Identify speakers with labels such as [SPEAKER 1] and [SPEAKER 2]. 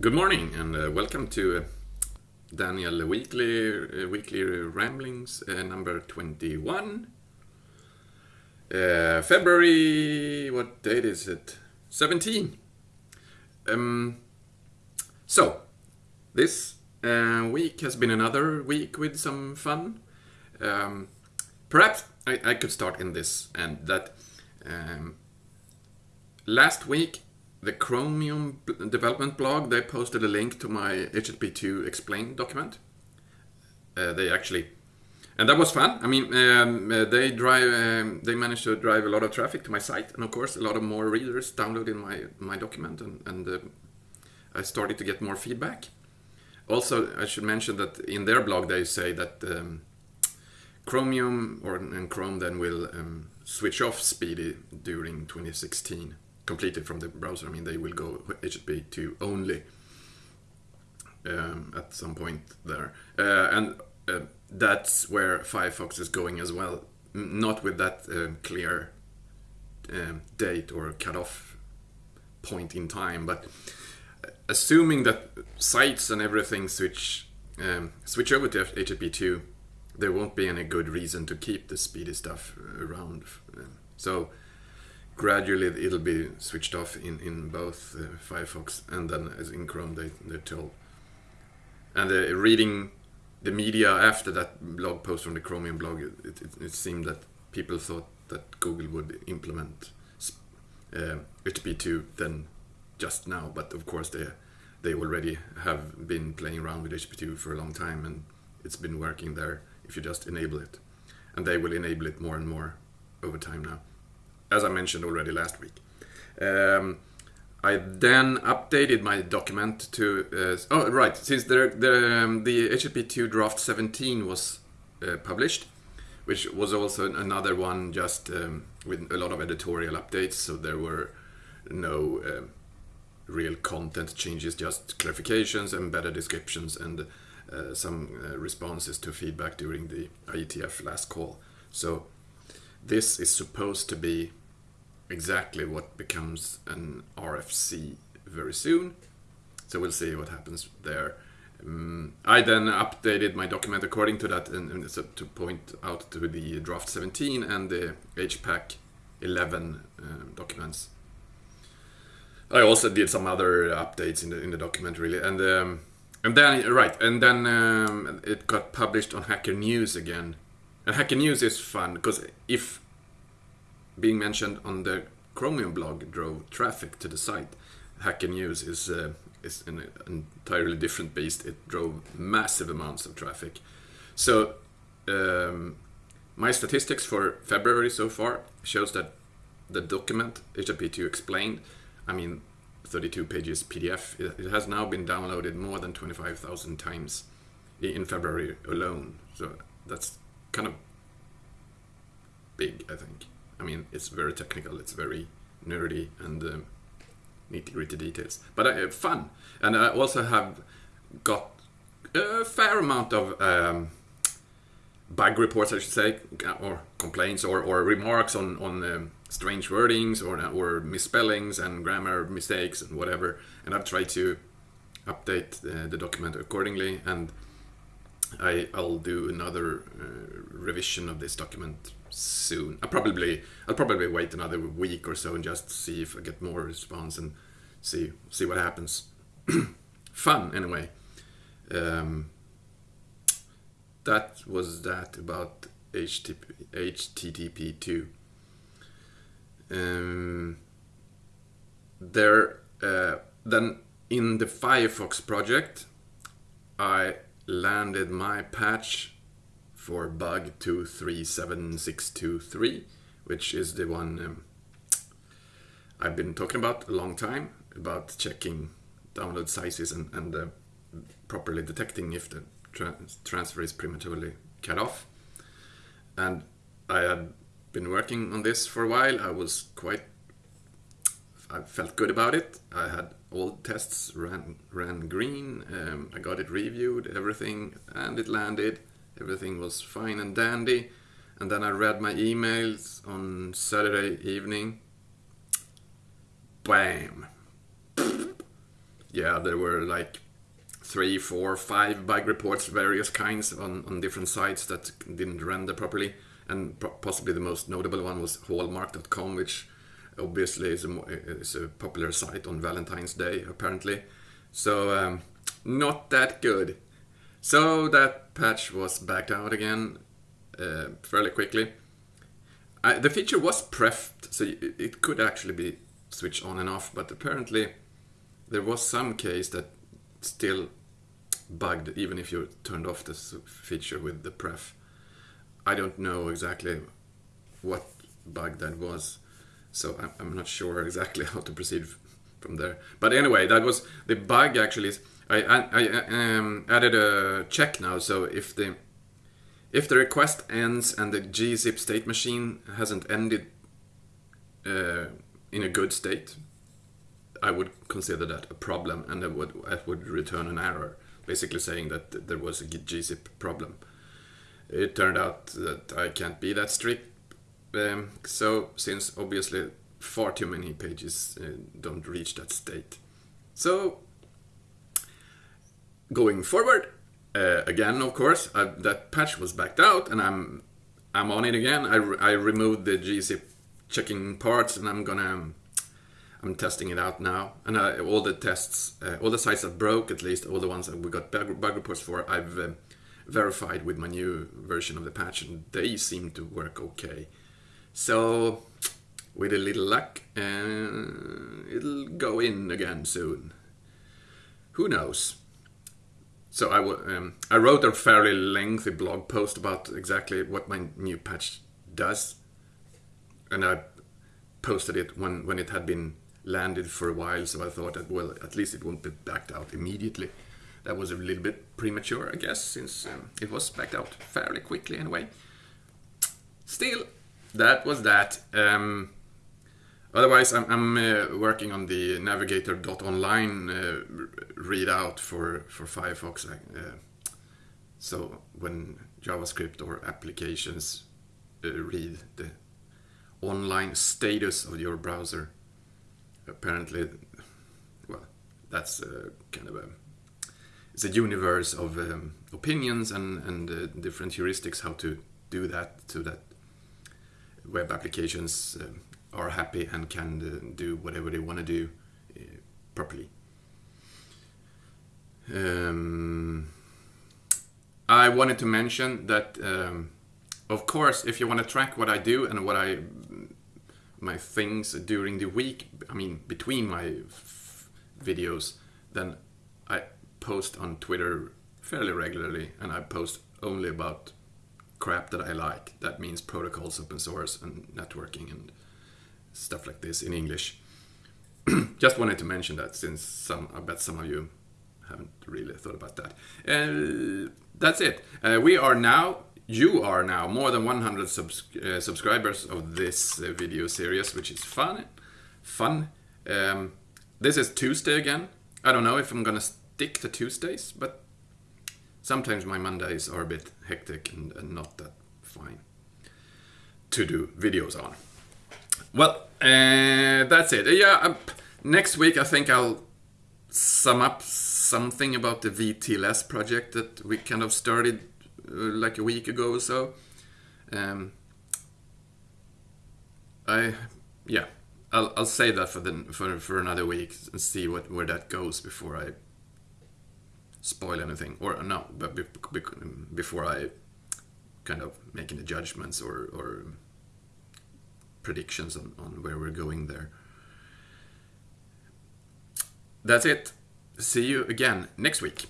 [SPEAKER 1] Good morning and uh, welcome to uh, Daniel Weekly uh, Weekly Ramblings uh, number 21. Uh, February, what date is it? 17. Um, so, this uh, week has been another week with some fun. Um, perhaps I, I could start in this and that um, last week the Chromium development blog they posted a link to my HTTP2 explain document. Uh, they actually, and that was fun. I mean, um, uh, they drive, um, they managed to drive a lot of traffic to my site, and of course, a lot of more readers downloading my my document, and and uh, I started to get more feedback. Also, I should mention that in their blog they say that um, Chromium or and Chrome then will um, switch off SPDY during 2016 completely from the browser. I mean, they will go HTTP2 only um, at some point there, uh, and uh, that's where Firefox is going as well. Not with that uh, clear um, date or cutoff point in time, but assuming that sites and everything switch um, switch over to HTTP2, there won't be any good reason to keep the SPDY stuff around. Um, so gradually it'll be switched off in, in both uh, Firefox and then as in Chrome they, they're told. And uh, reading the media after that blog post from the Chromium blog, it, it, it seemed that people thought that Google would implement uh, HTTP2 then just now, but of course they they already have been playing around with HTTP2 for a long time and it's been working there if you just enable it. And they will enable it more and more over time now as I mentioned already last week. Um, I then updated my document to uh, oh right since the the, um, the HTTP2 draft 17 was uh, published, which was also another one just um, with a lot of editorial updates. So there were no um real content changes, just clarifications and better descriptions and uh, some uh, responses to feedback during the IETF last call. So this is supposed to be exactly what becomes an RFC very soon. So we'll see what happens there. Um, I then updated my document according to that and, and so to point out to the draft 17 and the HPACK 11 um, documents. I also did some other updates in the in the document really, and um, and then right, and then um, it got published on Hacker News again. And Hacker News is fun because if being mentioned on the Chromium blog drove traffic to the site. Hacker News is uh, is an entirely different beast. It drove massive amounts of traffic. So um, my statistics for February so far shows that the document HTTP2 explained, I mean, 32 pages PDF. It, it has now been downloaded more than 25,000 times in February alone. So that's kind of big, I think. I mean, it's very technical, it's very nerdy and um, nitty gritty details, but uh, fun. And I also have got a fair amount of um, bug reports, I should say, or complaints or, or remarks on, on um, strange wordings or, or misspellings and grammar mistakes and whatever. And I've tried to update uh, the document accordingly and I, I'll do another uh, revision of this document soon. I probably I'll probably wait another week or so and just see if I get more response and see see what happens. Fun anyway. Um, that was that about HTTP, HTTP2. Um, there uh, then in the Firefox project, I landed my patch for bug 237623, which is the one um, I've been talking about a long time about checking download sizes and, and uh, properly detecting if the tra- transfer is prematurely cut off. And I had been working on this for a while. I was quite I felt good about it. I had all tests ran ran green. Um, I got it reviewed, everything, and it landed. Everything was fine and dandy. And then I read my emails on Saturday evening. Bam! yeah, there were like three, four, five bug reports, various kinds on, on different sites that didn't render properly. And possibly the most notable one was Hallmark.com, which obviously is a, a popular site on Valentine's Day, apparently. So, um, not that good. So that patch was backed out again uh, fairly quickly. I, the feature was prefed, so it could actually be switched on and off, but apparently there was some case that still bugged even if you turned off this feature with the pref. I don't know exactly what bug that was, so I'm, I'm not sure exactly how to proceed from there. But anyway, that was the bug. Actually, I I, I um, added a check now. So if the if the request ends and the gzip state machine hasn't ended uh, in a good state, I would consider that a problem, and I would I would return an error, basically saying that there was a gzip problem. It turned out that I can't be that strict. Um, so since obviously far too many pages uh, don't reach that state. So going forward, uh, again, of course, I, that patch was backed out, and I'm I'm on it again. I, re I removed the gzip checking parts, and I'm gonna I'm testing it out now. And uh, all the tests, uh, all the sites that broke, at least all the ones that we got bug, bug reports for, I've verified with my new version of the patch, and they seem to work okay. So with a little luck, uh, it'll go in again soon. Who knows? So I, um, I wrote a fairly lengthy blog post about exactly what my new patch does, and I posted it when, when it had been landed for a while. So I thought that well, at least it won't be backed out immediately. That was a little bit premature, I guess, since um, it was backed out fairly quickly anyway. Still, that was that. Um, Otherwise, I'm, I'm uh, working on the navigator.online uh, readout for, for Firefox. Uh, so when JavaScript or applications uh, read the online status of your browser, apparently, well, that's uh, kind of a it's a universe of um, opinions and, and uh, different heuristics how to do that so that web applications um, are happy and can uh, do whatever they want to do uh, properly. Um, I wanted to mention that, um, of course, if you want to track what I do and what I my things during the week, I mean between my videos, then I post on Twitter fairly regularly, and I post only about crap that I like. That means protocols, open source, and networking and stuff like this in English. Just wanted to mention that since some, I bet some of you haven't really thought about that. Uh, that's it. Uh, we are now, you are now more than 100 subs uh, subscribers of this uh, video series, which is fun. Fun. Um, this is Tuesday again. I don't know if I'm gonna stick to Tuesdays, but sometimes my Mondays are a bit hectic and, and not that fine to do videos on. Well, uh, that's it. Yeah, um, next week I think I'll sum up something about the VTLS project that we kind of started uh, like a week ago or so. Um, I, yeah, I'll, I'll say that for the for for another week and see what where that goes before I spoil anything or no, but be, be, before I kind of making the judgments or or predictions on, on where we're going there. That's it. See you again next week.